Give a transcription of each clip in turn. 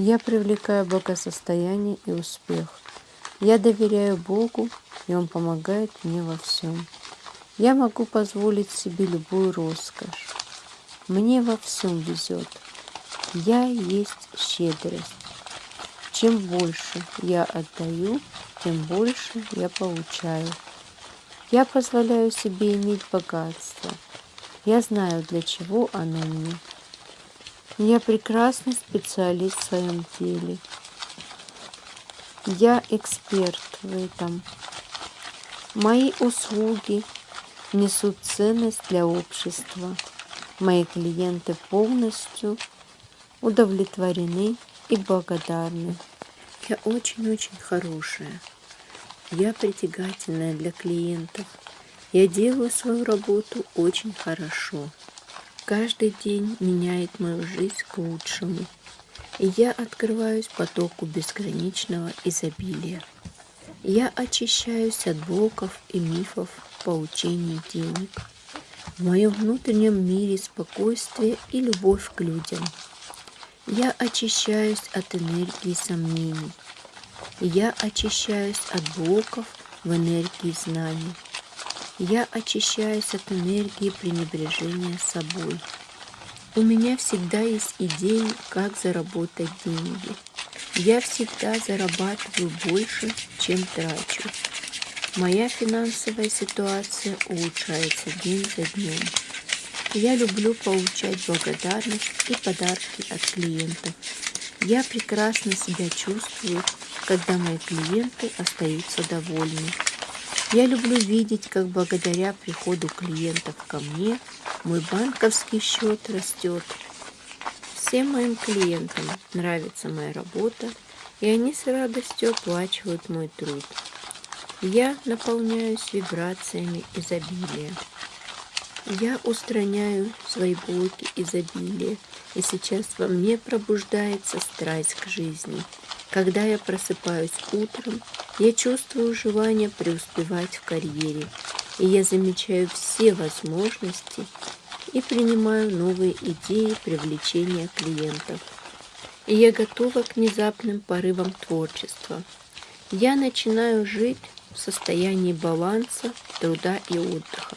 Я привлекаю благосостояние и успех. Я доверяю Богу, и Он помогает мне во всем. Я могу позволить себе любую роскошь. Мне во всем везет. Я есть щедрость. Чем больше я отдаю, тем больше я получаю. Я позволяю себе иметь богатство. Я знаю, для чего оно мне. Я прекрасный специалист в своем деле. Я эксперт в этом. Мои услуги несут ценность для общества. Мои клиенты полностью удовлетворены и благодарны. Я очень-очень хорошая. Я притягательная для клиентов. Я делаю свою работу очень хорошо. Каждый день меняет мою жизнь к лучшему. И я открываюсь потоку бесконечного изобилия. Я очищаюсь от блоков и мифов получения денег. В моем внутреннем мире спокойствие и любовь к людям. Я очищаюсь от энергии сомнений. Я очищаюсь от блоков в энергии знаний. Я очищаюсь от энергии пренебрежения собой. У меня всегда есть идеи, как заработать деньги. Я всегда зарабатываю больше, чем трачу. Моя финансовая ситуация улучшается день за днем. Я люблю получать благодарность и подарки от клиентов. Я прекрасно себя чувствую, когда мои клиенты остаются довольны. Я люблю видеть, как благодаря приходу клиентов ко мне мой банковский счет растет. Всем моим клиентам нравится моя работа, и они с радостью оплачивают мой труд. Я наполняюсь вибрациями изобилия. Я устраняю свои блоки изобилия, и сейчас во мне пробуждается страсть к жизни – когда я просыпаюсь утром, я чувствую желание преуспевать в карьере, и я замечаю все возможности и принимаю новые идеи привлечения клиентов. И я готова к внезапным порывам творчества. Я начинаю жить в состоянии баланса, труда и отдыха.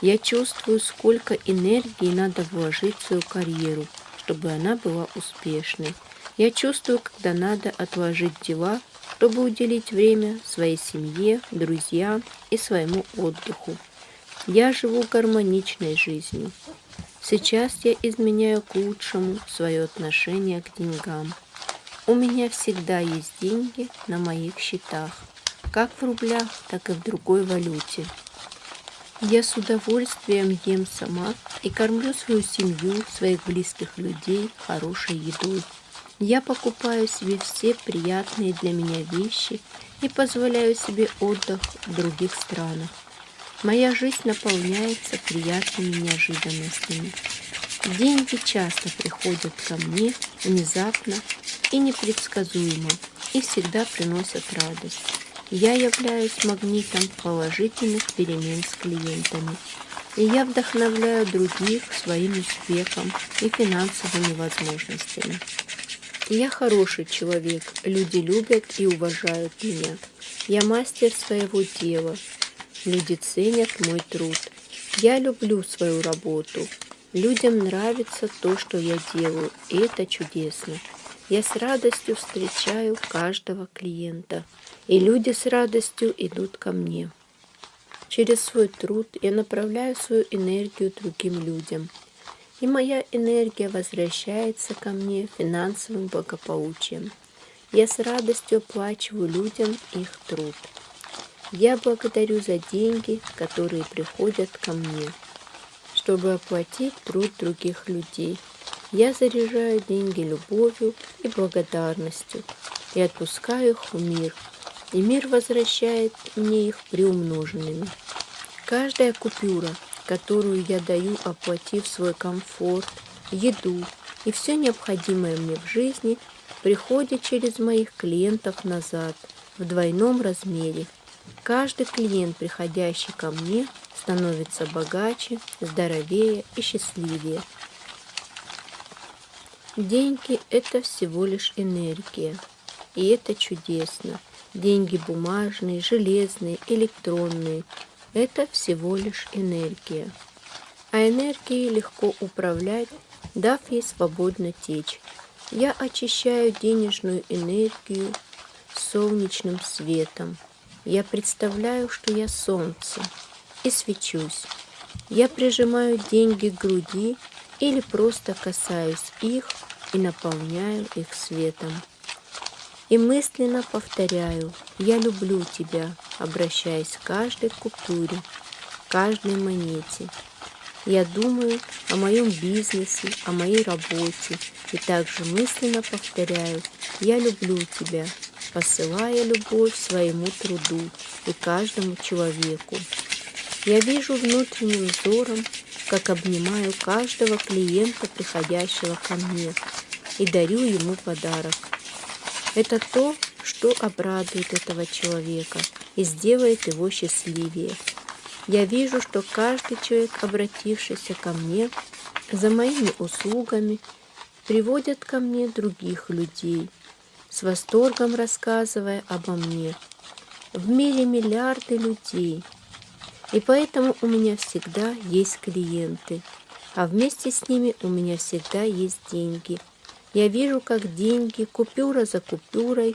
Я чувствую, сколько энергии надо вложить в свою карьеру, чтобы она была успешной, я чувствую, когда надо отложить дела, чтобы уделить время своей семье, друзьям и своему отдыху. Я живу гармоничной жизнью. Сейчас я изменяю к лучшему свое отношение к деньгам. У меня всегда есть деньги на моих счетах, как в рублях, так и в другой валюте. Я с удовольствием ем сама и кормлю свою семью, своих близких людей хорошей едой. Я покупаю себе все приятные для меня вещи и позволяю себе отдых в других странах. Моя жизнь наполняется приятными неожиданностями. Деньги часто приходят ко мне внезапно и непредсказуемо и всегда приносят радость. Я являюсь магнитом положительных перемен с клиентами. И я вдохновляю других своим успехом и финансовыми возможностями. Я хороший человек, люди любят и уважают меня. Я мастер своего дела, люди ценят мой труд. Я люблю свою работу. Людям нравится то, что я делаю, и это чудесно. Я с радостью встречаю каждого клиента, и люди с радостью идут ко мне. Через свой труд я направляю свою энергию другим людям – и моя энергия возвращается ко мне финансовым благополучием. Я с радостью оплачиваю людям их труд. Я благодарю за деньги, которые приходят ко мне, чтобы оплатить труд других людей. Я заряжаю деньги любовью и благодарностью и отпускаю их в мир, и мир возвращает мне их приумноженными. Каждая купюра которую я даю, оплатив свой комфорт, еду и все необходимое мне в жизни, приходит через моих клиентов назад в двойном размере. Каждый клиент, приходящий ко мне, становится богаче, здоровее и счастливее. Деньги – это всего лишь энергия. И это чудесно. Деньги бумажные, железные, электронные – это всего лишь энергия. А энергией легко управлять, дав ей свободно течь. Я очищаю денежную энергию солнечным светом. Я представляю, что я солнце, и свечусь. Я прижимаю деньги к груди или просто касаюсь их и наполняю их светом. И мысленно повторяю «Я люблю тебя», обращаясь к каждой купюре, каждой монете. Я думаю о моем бизнесе, о моей работе и также мысленно повторяю «Я люблю тебя», посылая любовь своему труду и каждому человеку. Я вижу внутренним взором, как обнимаю каждого клиента, приходящего ко мне, и дарю ему подарок. Это то, что обрадует этого человека и сделает его счастливее. Я вижу, что каждый человек, обратившийся ко мне за моими услугами, приводит ко мне других людей, с восторгом рассказывая обо мне. В мире миллиарды людей, и поэтому у меня всегда есть клиенты, а вместе с ними у меня всегда есть деньги. Я вижу, как деньги, купюра за купюрой,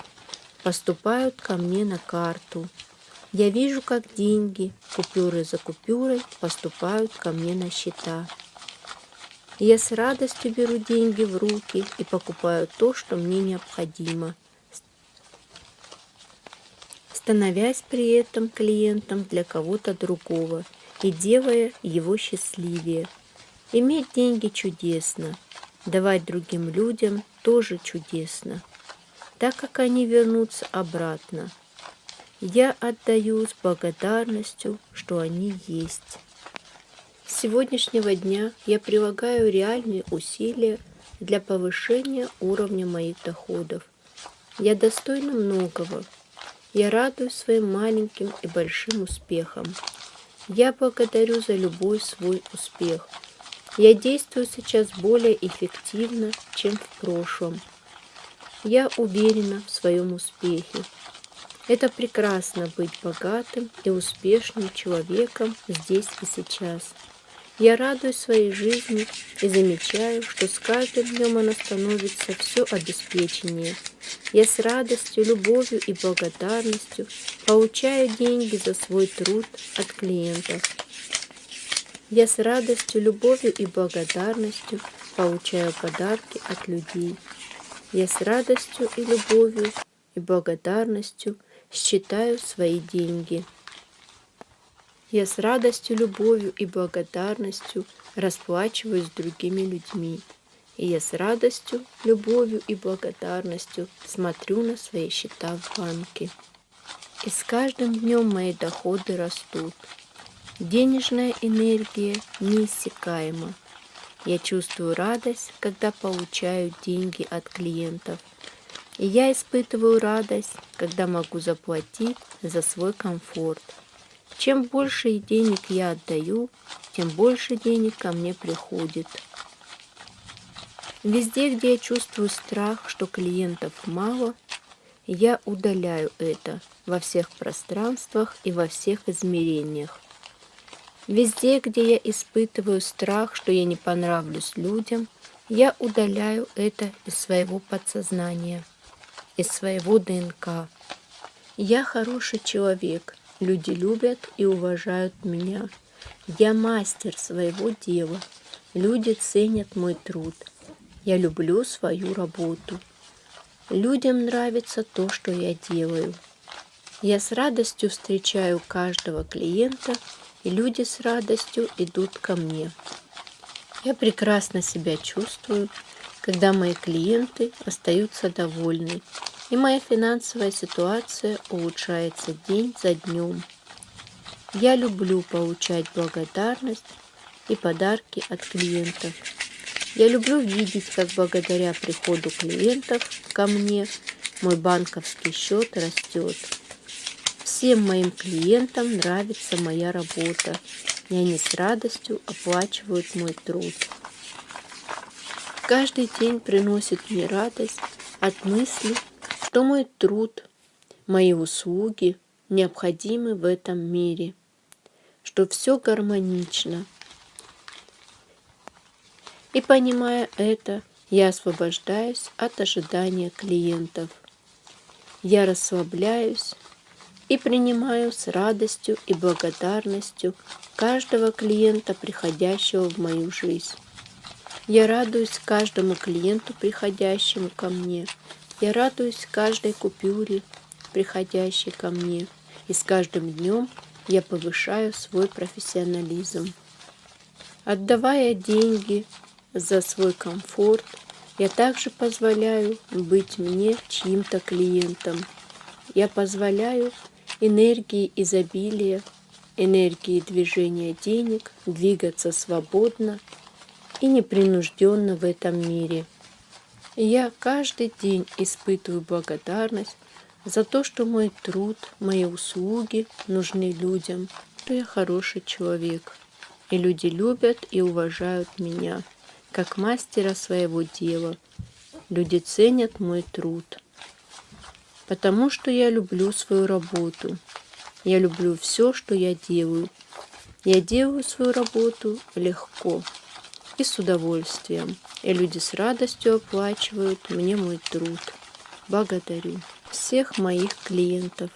поступают ко мне на карту. Я вижу, как деньги, купюры за купюрой, поступают ко мне на счета. Я с радостью беру деньги в руки и покупаю то, что мне необходимо – становясь при этом клиентом для кого-то другого и делая его счастливее. Иметь деньги чудесно, давать другим людям тоже чудесно, так как они вернутся обратно. Я отдаю с благодарностью, что они есть. С сегодняшнего дня я прилагаю реальные усилия для повышения уровня моих доходов. Я достойна многого, я радуюсь своим маленьким и большим успехам. Я благодарю за любой свой успех. Я действую сейчас более эффективно, чем в прошлом. Я уверена в своем успехе. Это прекрасно быть богатым и успешным человеком здесь и сейчас. Я радуюсь своей жизни и замечаю, что с каждым днем она становится все обеспеченнее. Я с радостью, любовью и благодарностью получаю деньги за свой труд от клиентов. Я с радостью, любовью и благодарностью получаю подарки от людей. Я с радостью и любовью и благодарностью считаю свои деньги. Я с радостью, любовью и благодарностью расплачиваюсь с другими людьми. И я с радостью, любовью и благодарностью смотрю на свои счета в банке. И с каждым днем мои доходы растут. Денежная энергия неиссякаема. Я чувствую радость, когда получаю деньги от клиентов. И я испытываю радость, когда могу заплатить за свой комфорт – чем больше денег я отдаю, тем больше денег ко мне приходит. Везде, где я чувствую страх, что клиентов мало, я удаляю это во всех пространствах и во всех измерениях. Везде, где я испытываю страх, что я не понравлюсь людям, я удаляю это из своего подсознания, из своего ДНК. Я хороший человек, Люди любят и уважают меня. Я мастер своего дела. Люди ценят мой труд. Я люблю свою работу. Людям нравится то, что я делаю. Я с радостью встречаю каждого клиента, и люди с радостью идут ко мне. Я прекрасно себя чувствую, когда мои клиенты остаются довольны и моя финансовая ситуация улучшается день за днем. Я люблю получать благодарность и подарки от клиентов. Я люблю видеть, как благодаря приходу клиентов ко мне мой банковский счет растет. Всем моим клиентам нравится моя работа, и они с радостью оплачивают мой труд. каждый день приносит мне радость от мысли, что мой труд, мои услуги необходимы в этом мире, что все гармонично. И понимая это, я освобождаюсь от ожидания клиентов. Я расслабляюсь и принимаю с радостью и благодарностью каждого клиента, приходящего в мою жизнь. Я радуюсь каждому клиенту, приходящему ко мне. Я радуюсь каждой купюре, приходящей ко мне. И с каждым днем я повышаю свой профессионализм. Отдавая деньги за свой комфорт, я также позволяю быть мне чьим-то клиентом. Я позволяю энергии изобилия, энергии движения денег двигаться свободно и непринужденно в этом мире. Я каждый день испытываю благодарность за то, что мой труд, мои услуги нужны людям, что я хороший человек. И люди любят и уважают меня, как мастера своего дела. Люди ценят мой труд потому что я люблю свою работу. Я люблю все, что я делаю. Я делаю свою работу легко и с удовольствием, и люди с радостью оплачивают мне мой труд. Благодарю всех моих клиентов.